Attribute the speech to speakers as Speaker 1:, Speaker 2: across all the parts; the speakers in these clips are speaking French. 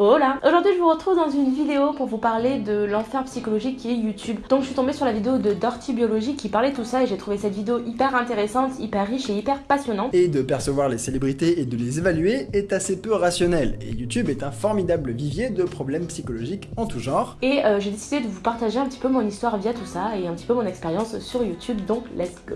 Speaker 1: Hola Aujourd'hui je vous retrouve dans une vidéo pour vous parler de l'enfer psychologique qui est YouTube. Donc je suis tombée sur la vidéo de Dirty Biology qui parlait de tout ça et j'ai trouvé cette vidéo hyper intéressante, hyper riche et hyper passionnante.
Speaker 2: Et de percevoir les célébrités et de les évaluer est assez peu rationnel. Et YouTube est un formidable vivier de problèmes psychologiques en tout genre.
Speaker 1: Et euh, j'ai décidé de vous partager un petit peu mon histoire via tout ça et un petit peu mon expérience sur YouTube, donc let's go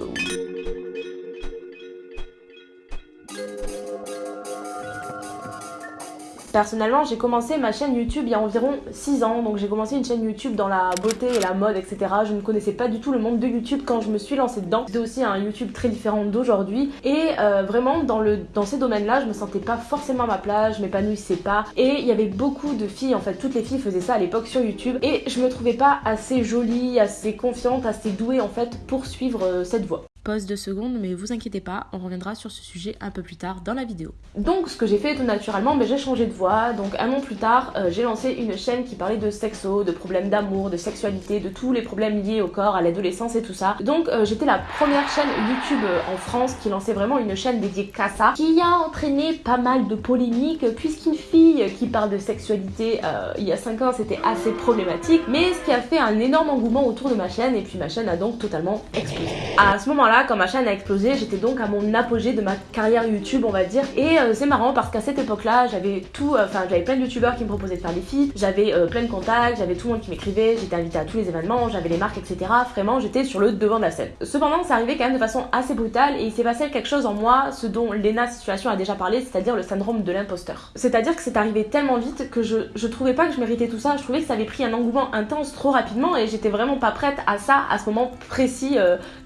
Speaker 1: Personnellement, j'ai commencé ma chaîne YouTube il y a environ 6 ans, donc j'ai commencé une chaîne YouTube dans la beauté et la mode, etc. Je ne connaissais pas du tout le monde de YouTube quand je me suis lancée dedans. C'était aussi un YouTube très différent d'aujourd'hui. Et euh, vraiment dans, le, dans ces domaines-là, je me sentais pas forcément à ma place, je m'épanouissais pas. Et il y avait beaucoup de filles, en fait. Toutes les filles faisaient ça à l'époque sur YouTube. Et je me trouvais pas assez jolie, assez confiante, assez douée en fait pour suivre euh, cette voie
Speaker 3: pause de secondes, mais vous inquiétez pas, on reviendra sur ce sujet un peu plus tard dans la vidéo.
Speaker 1: Donc ce que j'ai fait tout naturellement, mais j'ai changé de voix. Donc un an plus tard, euh, j'ai lancé une chaîne qui parlait de sexo, de problèmes d'amour, de sexualité, de tous les problèmes liés au corps, à l'adolescence et tout ça. Donc euh, j'étais la première chaîne YouTube euh, en France qui lançait vraiment une chaîne dédiée qu'à ça, qui a entraîné pas mal de polémiques, puisqu'une fille qui parle de sexualité il y a 5 ans c'était assez problématique, mais ce qui a fait un énorme engouement autour de ma chaîne, et puis ma chaîne a donc totalement explosé. À ce moment-là, quand ma chaîne a explosé, j'étais donc à mon apogée de ma carrière YouTube, on va dire. Et euh, c'est marrant parce qu'à cette époque-là, j'avais tout, euh, enfin j'avais plein de youtubeurs qui me proposaient de faire des feats, j'avais euh, plein de contacts, j'avais tout le monde qui m'écrivait, j'étais invitée à tous les événements, j'avais les marques, etc. Vraiment, j'étais sur le devant de la scène. Cependant, ça arrivait quand même de façon assez brutale et il s'est passé quelque chose en moi, ce dont Lena Situation a déjà parlé, c'est-à-dire le syndrome de l'imposteur. C'est-à-dire que c'est arrivé tellement vite que je, je trouvais pas que je méritais tout ça, je trouvais que ça avait pris un engouement intense trop rapidement et j'étais vraiment pas prête à ça à ce moment précis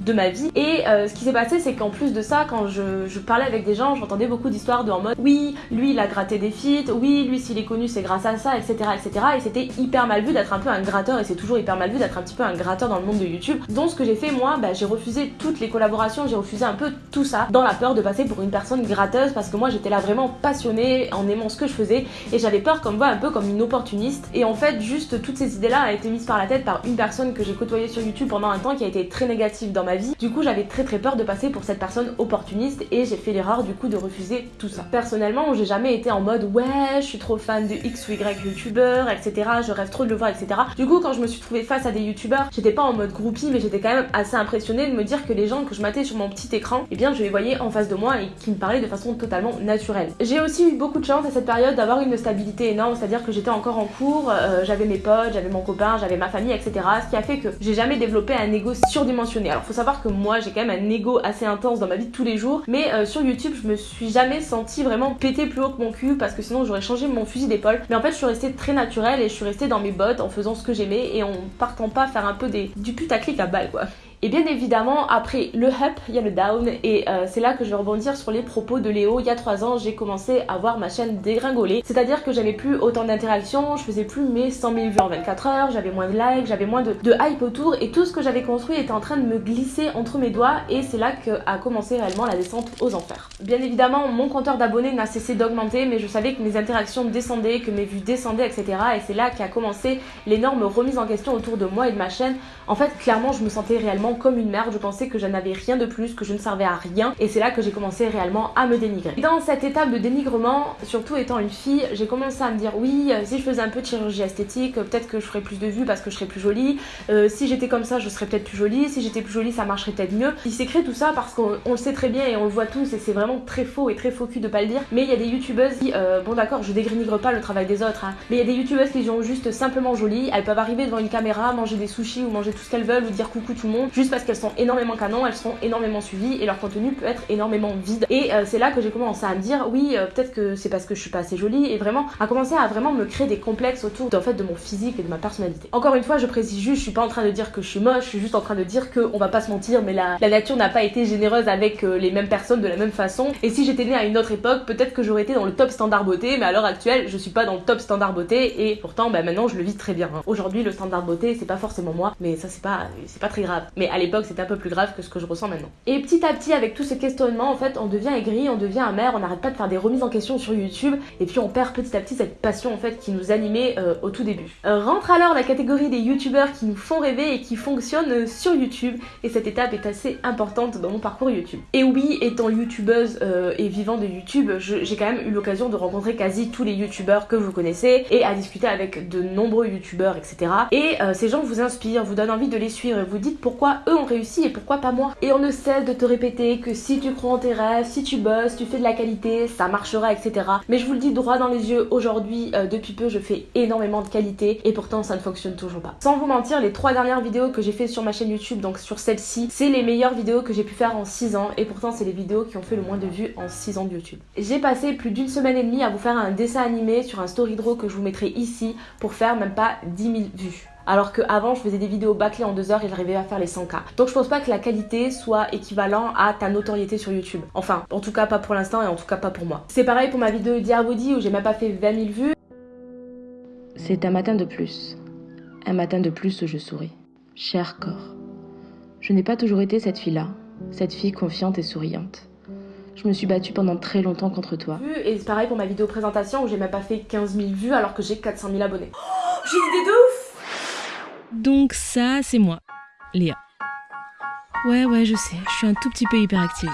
Speaker 1: de ma vie. Euh, ce qui s'est passé, c'est qu'en plus de ça, quand je, parlais avec des gens, j'entendais beaucoup d'histoires de en mode oui, lui il a gratté des feats, oui, lui s'il est connu c'est grâce à ça, etc. etc. Et c'était hyper mal vu d'être un peu un gratteur, et c'est toujours hyper mal vu d'être un petit peu un gratteur dans le monde de YouTube. Donc ce que j'ai fait, moi, bah, j'ai refusé toutes les collaborations, j'ai refusé un peu tout ça, dans la peur de passer pour une personne gratteuse, parce que moi j'étais là vraiment passionnée en aimant ce que je faisais, et j'avais peur comme moi un peu comme une opportuniste. Et en fait, juste toutes ces idées-là ont été mises par la tête par une personne que j'ai côtoyée sur YouTube pendant un temps qui a été très négative dans ma vie. Du coup, j'avais très très peur de passer pour cette personne opportuniste et j'ai fait l'erreur du coup de refuser tout ça. Personnellement, j'ai jamais été en mode ouais, je suis trop fan de X ou Y youtubeur, etc. Je rêve trop de le voir, etc. Du coup, quand je me suis trouvée face à des youtubeurs, j'étais pas en mode groupie, mais j'étais quand même assez impressionnée de me dire que les gens que je matais sur mon petit écran, eh bien je les voyais en face de moi et qui me parlaient de façon totalement naturelle. J'ai aussi eu beaucoup de chance à cette période d'avoir une stabilité énorme, c'est-à-dire que j'étais encore en cours, euh, j'avais mes potes, j'avais mon copain, j'avais ma famille, etc. Ce qui a fait que j'ai jamais développé un ego surdimensionné. Alors faut savoir que moi j'ai quand même un ego assez intense dans ma vie de tous les jours. Mais euh, sur YouTube, je me suis jamais sentie vraiment péter plus haut que mon cul parce que sinon j'aurais changé mon fusil d'épaule. Mais en fait, je suis restée très naturelle et je suis restée dans mes bottes en faisant ce que j'aimais et en partant pas faire un peu des, du putaclic à balle quoi. Et bien évidemment, après le up, il y a le down. Et euh, c'est là que je vais rebondir sur les propos de Léo. Il y a 3 ans, j'ai commencé à voir ma chaîne dégringoler. C'est-à-dire que j'avais plus autant d'interactions, je faisais plus mes 100 000 vues en 24 heures, j'avais moins de likes, j'avais moins de, de, hype autour. Et tout ce que j'avais construit était en train de me glisser entre mes doigts. Et c'est là qu'a commencé réellement la descente aux enfers. Bien évidemment, mon compteur d'abonnés n'a cessé d'augmenter, mais je savais que mes interactions descendaient, que mes vues descendaient, etc. Et c'est là qu'a commencé l'énorme remise en question autour de moi et de ma chaîne. En fait, clairement, je me sentais réellement comme une merde, je pensais que je n'avais rien de plus, que je ne servais à rien. Et c'est là que j'ai commencé réellement à me dénigrer. dans cette étape de dénigrement, surtout étant une fille, j'ai commencé à me dire oui, euh, si je faisais un peu de chirurgie esthétique, euh, peut-être que je ferais plus de vues parce que je serais plus jolie, euh, si j'étais comme ça, je serais peut-être plus jolie, si j'étais plus jolie, ça marcherait peut-être mieux. Il créé tout ça parce qu'on le sait très bien et on le voit tous et c'est vraiment très faux et très faux cul de pas le dire, mais il y a des youtubeuses qui, bon d'accord, je dénigre pas le travail des autres, hein, mais il y a des youtubeuses qui sont juste simplement jolies, elles peuvent arriver devant une caméra, manger des sushis ou manger tout ce qu'elles veulent ou dire coucou tout le monde, juste parce qu'elles sont énormément canon, elles sont énormément suivies et leur contenu peut être énormément vide. Et euh, c'est là que j'ai commencé à me dire oui, euh, peut-être que c'est parce que je suis pas assez jolie et vraiment à commencer à vraiment me créer des complexes autour en fait de mon physique et de ma personnalité. Encore une fois, je précise juste, je suis pas en train de dire que je suis moche, je suis juste en train de dire que on va pas se mentir, mais la, nature n'a pas été généreuse avec euh, les mêmes personnes de la même façon. Et si j'étais née à une autre époque, peut-être que j'aurais été dans le top standard beauté, mais à l'heure actuelle, je suis pas dans le top standard beauté et pourtant bah, maintenant je le vis très bien. Hein. Aujourd'hui, le standard beauté, c'est pas forcément moi, mais ça c'est pas c'est pas très grave. Mais à l'époque c'était un peu plus grave que ce que je ressens maintenant. Et petit à petit avec tout ce questionnement en fait on devient aigri, on devient amer, on n'arrête pas de faire des remises en question sur YouTube et puis on perd petit à petit cette passion en fait qui nous animait euh, au tout début. Euh, rentre alors la catégorie des youtubeurs qui nous font rêver et qui fonctionnent euh, sur YouTube et cette étape est assez importante dans mon parcours YouTube. Et oui, étant youtubeuse et vivant de YouTube, j'ai quand même eu l'occasion de rencontrer quasi tous les youtubeurs que vous connaissez et à discuter avec de nombreux youtubeurs etc. Et ces gens vous inspirent, vous donnent envie de les suivre et vous dites pourquoi eux ont réussi et pourquoi pas moi. Et on ne cesse de te répéter que si tu crois en tes rêves, si tu bosses, tu fais de la qualité, ça marchera etc. Mais je vous le dis droit dans les yeux, aujourd'hui, euh, depuis peu, je fais énormément de qualité et pourtant ça ne fonctionne toujours pas. Sans vous mentir, les trois dernières vidéos que j'ai fait sur ma chaîne YouTube, donc sur celle-ci, c'est les meilleures vidéos que j'ai pu faire en 6 ans et pourtant c'est les vidéos qui ont fait le moins de vues en 6 ans de YouTube. J'ai passé plus d'une semaine et demie à vous faire un dessin animé sur un story draw que je vous mettrai ici pour faire même pas 10 000 vues alors qu'avant je faisais des vidéos bâclées en deux heures et j'arrivais à faire les 100k. Donc je pense pas que la qualité soit équivalent à ta notoriété sur YouTube. Enfin, en tout cas pas pour l'instant et en tout cas pas pour moi. C'est pareil pour ma vidéo Dear Body où j'ai même pas fait 20 000 vues.
Speaker 3: C'est un matin de plus. Un matin de plus où je souris. Cher corps. Je n'ai pas toujours été cette fille-là, cette fille confiante et souriante. Je me suis battue pendant très longtemps contre toi.
Speaker 1: Et c'est pareil pour ma vidéo présentation où j'ai même pas fait 15 000 vues alors que j'ai 400 000 abonnés. Oh, j'ai une idée de ouf
Speaker 3: donc ça, c'est moi, Léa. Ouais, ouais, je sais, je suis un tout petit peu hyperactive.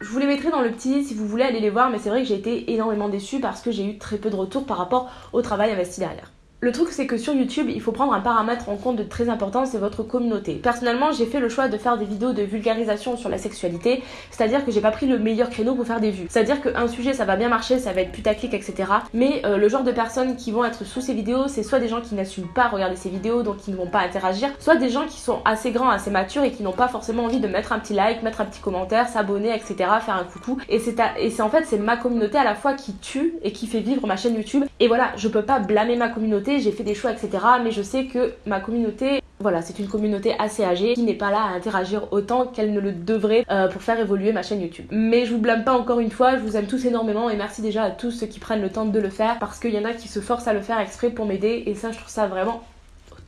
Speaker 1: Je vous les mettrai dans le petit si vous voulez aller les voir, mais c'est vrai que j'ai été énormément déçue parce que j'ai eu très peu de retours par rapport au travail investi derrière. Le truc c'est que sur YouTube, il faut prendre un paramètre en compte de très important, c'est votre communauté. Personnellement, j'ai fait le choix de faire des vidéos de vulgarisation sur la sexualité, c'est-à-dire que j'ai pas pris le meilleur créneau pour faire des vues. C'est-à-dire qu'un sujet ça va bien marcher, ça va être putaclic, etc. Mais euh, le genre de personnes qui vont être sous ces vidéos, c'est soit des gens qui n'assument pas regarder ces vidéos, donc qui ne vont pas interagir, soit des gens qui sont assez grands, assez matures et qui n'ont pas forcément envie de mettre un petit like, mettre un petit commentaire, s'abonner, etc. Faire un coucou. Et c'est en fait c'est ma communauté à la fois qui tue et qui fait vivre ma chaîne YouTube. Et voilà, je peux pas blâmer ma communauté j'ai fait des choix, etc. Mais je sais que ma communauté voilà, c'est une communauté assez âgée qui n'est pas là à interagir autant qu'elle ne le devrait euh, pour faire évoluer ma chaîne YouTube. Mais je vous blâme pas encore une fois, je vous aime tous énormément et merci déjà à tous ceux qui prennent le temps de le faire parce qu'il y en a qui se forcent à le faire exprès pour m'aider et ça je trouve ça vraiment top.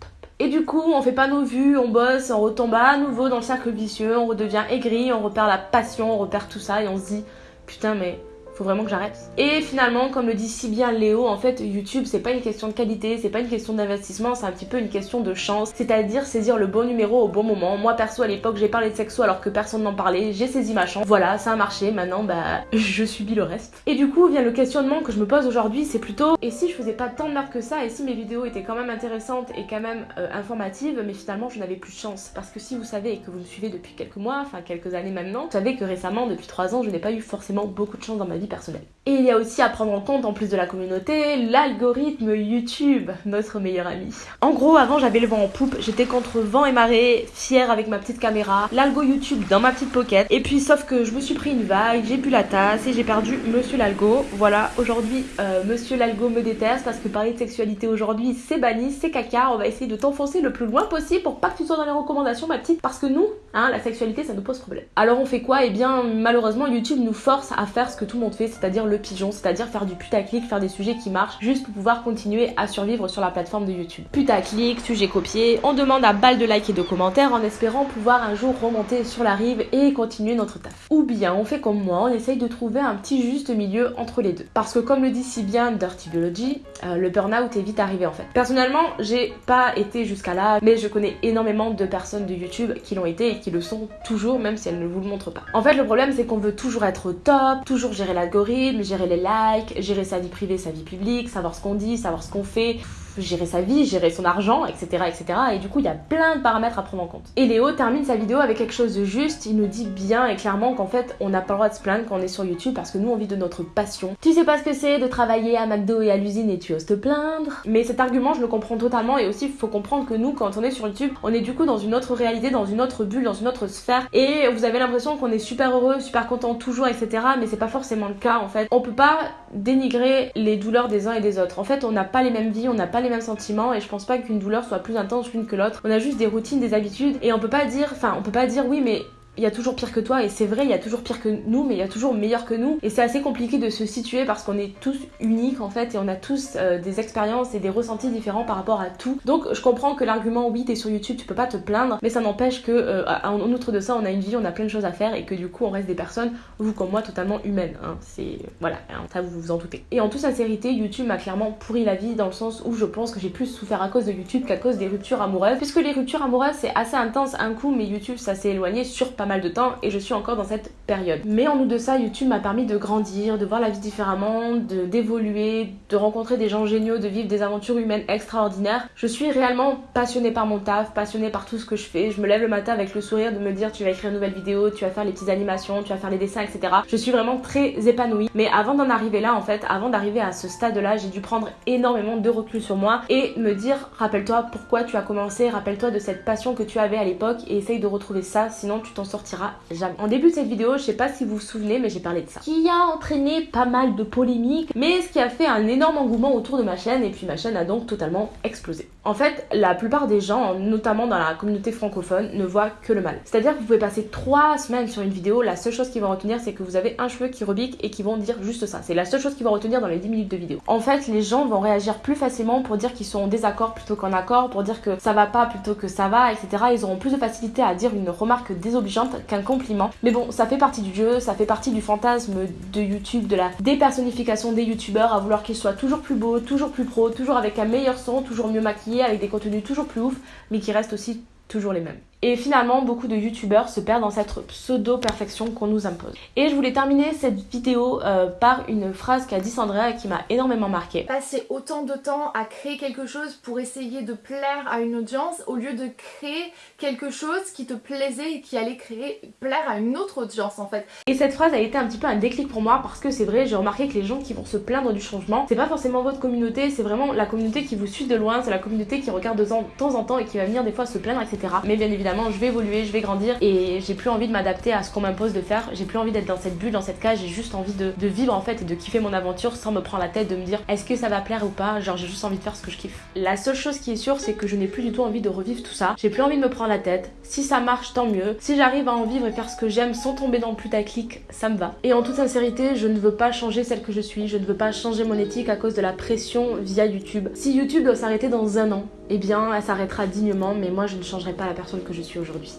Speaker 1: Et du coup, on fait pas nos vues, on bosse, on retombe à nouveau dans le cercle vicieux, on redevient aigri, on repère la passion, on repère tout ça et on se dit putain mais faut vraiment que j'arrête. Et finalement, comme le dit si bien Léo, en fait, YouTube, c'est pas une question de qualité, c'est pas une question d'investissement, c'est un petit peu une question de chance, c'est-à-dire saisir le bon numéro au bon moment. Moi, perso, à l'époque, j'ai parlé de sexo alors que personne n'en parlait, j'ai saisi ma chance. Voilà, ça a marché, maintenant, bah, je subis le reste. Et du coup, vient le questionnement que je me pose aujourd'hui, c'est plutôt, et si je faisais pas tant de merde que ça, et si mes vidéos étaient quand même intéressantes et quand même euh, informatives, mais finalement, je n'avais plus de chance. Parce que si vous savez et que vous me suivez depuis quelques mois, enfin quelques années maintenant, vous savez que récemment, depuis 3 ans, je n'ai pas eu forcément beaucoup de chance dans ma vie personnel. Et il y a aussi à prendre en compte, en plus de la communauté, l'algorithme YouTube, notre meilleur ami. En gros, avant j'avais le vent en poupe, j'étais contre vent et marée, fière avec ma petite caméra, l'algo YouTube dans ma petite pocket. Et puis sauf que je me suis pris une vague, j'ai bu la tasse et j'ai perdu Monsieur l'algo. Voilà, aujourd'hui euh, Monsieur l'algo me déteste parce que parler de sexualité aujourd'hui c'est banni, c'est caca. On va essayer de t'enfoncer le plus loin possible pour pas que tu sois dans les recommandations ma petite. Parce que nous, hein, la sexualité ça nous pose problème. Alors on fait quoi? Eh bien malheureusement YouTube nous force à faire ce que tout le monde fait, c'est-à-dire le pigeon, c'est-à-dire faire du putaclic, faire des sujets qui marchent, juste pour pouvoir continuer à survivre sur la plateforme de YouTube. Putaclic, sujet copié, on demande à balle de likes et de commentaires en espérant pouvoir un jour remonter sur la rive et continuer notre taf. Ou bien on fait comme moi, on essaye de trouver un petit juste milieu entre les deux. Parce que comme le dit si bien Dirty Biology, euh, le burn-out est vite arrivé en fait. Personnellement, j'ai pas été jusqu'à là, mais je connais énormément de personnes de YouTube qui l'ont été et qui le sont toujours, même si elles ne vous le montrent pas. En fait, le problème c'est qu'on veut toujours être top, toujours gérer l'algorithme, gérer les likes, gérer sa vie privée, sa vie publique, savoir ce qu'on dit, savoir ce qu'on fait gérer sa vie, gérer son argent, etc. etc. Et du coup, il y a plein de paramètres à prendre en compte. Et Léo termine sa vidéo avec quelque chose de juste. Il nous dit bien et clairement qu'en fait, on n'a pas le droit de se plaindre quand on est sur YouTube parce que nous, on vit de notre passion. Tu sais pas ce que c'est de travailler à McDo et à l'usine et tu oses te plaindre. Mais cet argument, je le comprends totalement. Et aussi, il faut comprendre que nous, quand on est sur YouTube, on est du coup dans une autre réalité, dans une autre bulle, dans une autre sphère. Et vous avez l'impression qu'on est super heureux, super content toujours, etc. Mais c'est pas forcément le cas en fait. On peut pas dénigrer les douleurs des uns et des autres. En fait, on n'a pas les mêmes vies, on n'a pas les mêmes sentiments et je pense pas qu'une douleur soit plus intense l'une que l'autre. On a juste des routines, des habitudes et on peut pas dire, enfin, on peut pas dire oui, mais il y a toujours pire que toi et c'est vrai il y a toujours pire que nous mais il y a toujours meilleur que nous. Et c'est assez compliqué de se situer parce qu'on est tous uniques en fait et on a tous euh, des expériences et des ressentis différents par rapport à tout. Donc je comprends que l'argument oui t'es sur YouTube tu peux pas te plaindre mais ça n'empêche que euh, en outre de ça on a une vie on a plein de choses à faire et que du coup on reste des personnes vous comme moi totalement humaines hein. c'est voilà hein, ça vous vous en doutez. Et en toute sincérité YouTube m'a clairement pourri la vie dans le sens où je pense que j'ai plus souffert à cause de YouTube qu'à cause des ruptures amoureuses. Puisque les ruptures amoureuses c'est assez intense un coup mais YouTube ça s'est éloigné sur pas mal de temps et je suis encore dans cette période. Mais en outre de ça, YouTube m'a permis de grandir, de voir la vie différemment, de d'évoluer, de rencontrer des gens géniaux, de vivre des aventures humaines extraordinaires. Je suis réellement passionnée par mon taf, passionnée par tout ce que je fais. Je me lève le matin avec le sourire de me dire tu vas écrire une nouvelle vidéo, tu vas faire les petites animations, tu vas faire les dessins, etc. Je suis vraiment très épanouie. Mais avant d'en arriver là, en fait, avant d'arriver à ce stade-là, j'ai dû prendre énormément de recul sur moi et me dire rappelle-toi pourquoi tu as commencé, rappelle-toi de cette passion que tu avais à l'époque et essaye de retrouver ça, sinon tu t'en sortiras jamais. En début de cette vidéo, je sais pas si vous vous souvenez, mais j'ai parlé de ça. Qui a entraîné pas mal de polémiques, mais ce qui a fait un énorme engouement autour de ma chaîne, et puis ma chaîne a donc totalement explosé. En fait, la plupart des gens, notamment dans la communauté francophone, ne voient que le mal. C'est-à-dire que vous pouvez passer 3 semaines sur une vidéo, la seule chose qu'ils vont retenir, c'est que vous avez un cheveu qui rebique et qui vont dire juste ça. C'est la seule chose qu'ils vont retenir dans les 10 minutes de vidéo. En fait, les gens vont réagir plus facilement pour dire qu'ils sont en désaccord plutôt qu'en accord, pour dire que ça va pas plutôt que ça va, etc. Ils auront plus de facilité à dire une remarque désobligeante qu'un compliment. Mais bon, ça fait partie du jeu, ça fait partie du fantasme de YouTube, de la dépersonnification des youtubeurs, à vouloir qu'ils soient toujours plus beaux, toujours plus pro, toujours avec un meilleur son, toujours mieux maquillés, avec des contenus toujours plus ouf, mais qui restent aussi toujours les mêmes. Et finalement, beaucoup de youtubeurs se perdent dans cette pseudo-perfection qu'on nous impose. Et je voulais terminer cette vidéo euh, par une phrase qu'a dit Sandra qui m'a énormément marqué.
Speaker 4: Passer autant de temps à créer quelque chose pour essayer de plaire à une audience au lieu de créer quelque chose qui te plaisait et qui allait créer plaire à une autre audience en fait.
Speaker 1: Et cette phrase a été un petit peu un déclic pour moi parce que c'est vrai, j'ai remarqué que les gens qui vont se plaindre du changement, c'est pas forcément votre communauté, c'est vraiment la communauté qui vous suit de loin, c'est la communauté qui regarde de temps en temps et qui va venir des fois se plaindre, etc. Mais bien évidemment, je vais évoluer, je vais grandir et j'ai plus envie de m'adapter à ce qu'on m'impose de faire. J'ai plus envie d'être dans cette bulle, dans cette cage. J'ai juste envie de, vivre en fait et de kiffer mon aventure sans me prendre la tête de me dire est-ce que ça va plaire ou pas? Genre, j'ai juste envie de faire ce que je kiffe. La seule chose qui est sûre, c'est que je n'ai plus du tout envie de revivre tout ça. J'ai plus envie de me prendre la tête. Si ça marche, tant mieux. Si j'arrive à en vivre et faire ce que j'aime sans tomber dans le putaclic, ça me va. Et en toute sincérité, je ne veux pas changer celle que je suis. Je ne veux pas changer mon éthique à cause de la pression via YouTube. Si YouTube doit s'arrêter dans un an, eh bien, elle s'arrêtera dignement, mais moi, je ne changerai pas la personne que je suis aujourd'hui.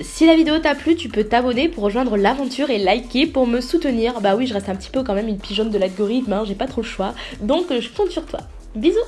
Speaker 1: Si la vidéo t'a plu, tu peux t'abonner pour rejoindre l'aventure et liker pour me soutenir. Bah oui, je reste un petit peu quand même une pigeonne de l'algorithme, hein, j'ai pas trop le choix. Donc je compte sur toi. Bisous